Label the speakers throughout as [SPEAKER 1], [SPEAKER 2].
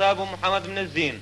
[SPEAKER 1] ابو محمد بن الزين.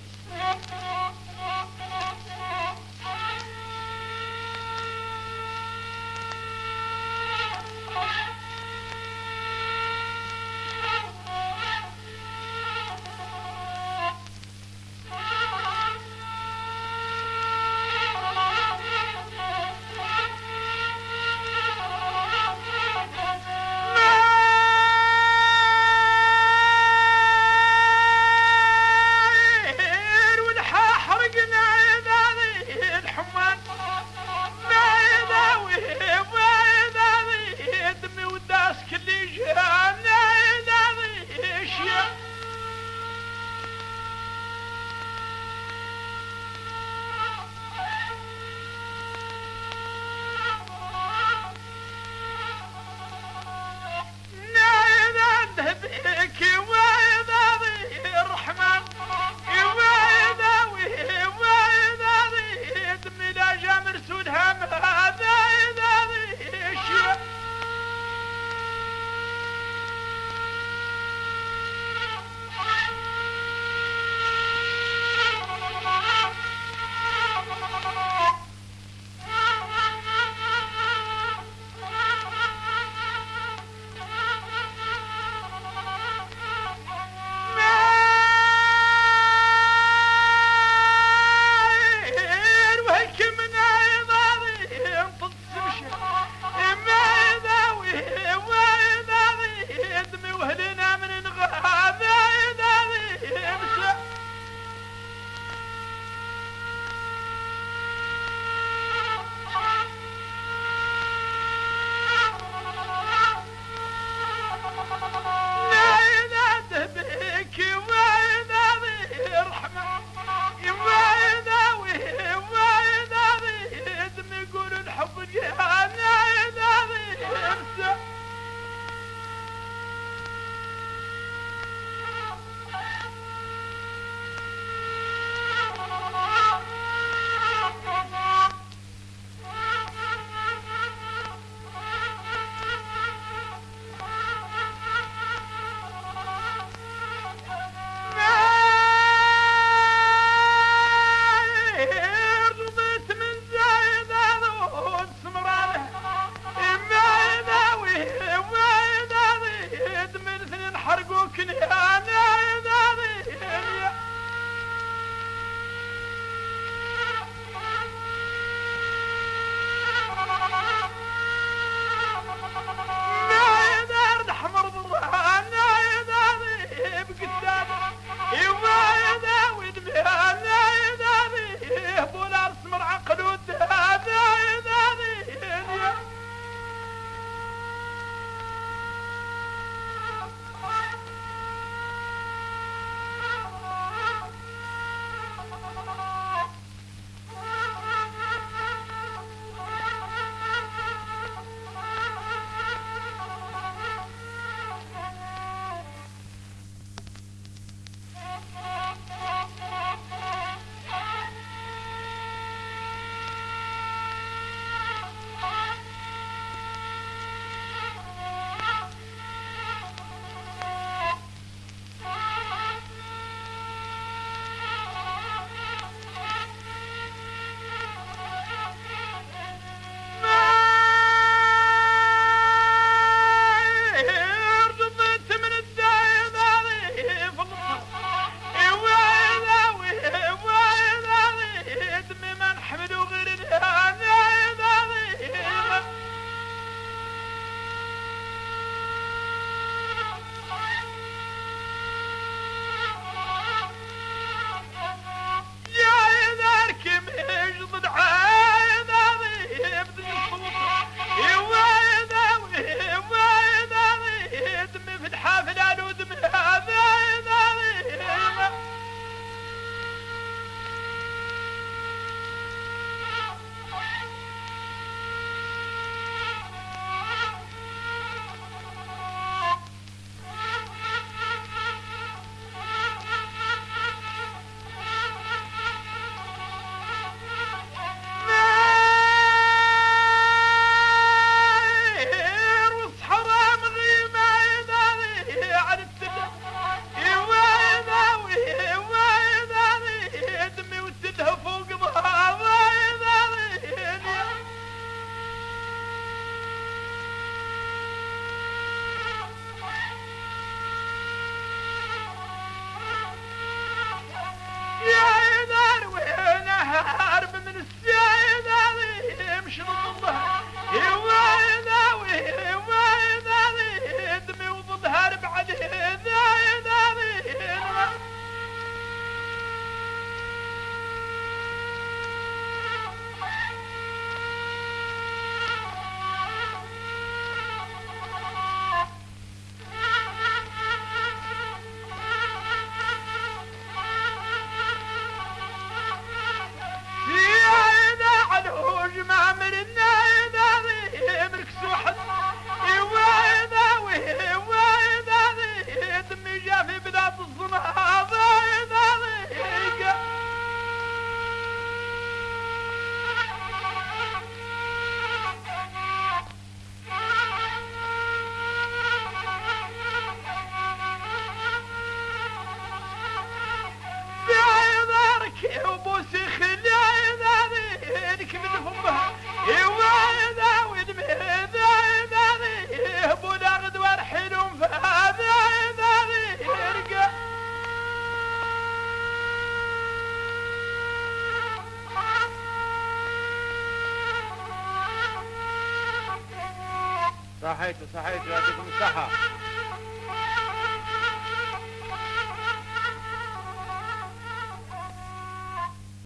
[SPEAKER 2] صحيت صحيت يعطيكم الصحة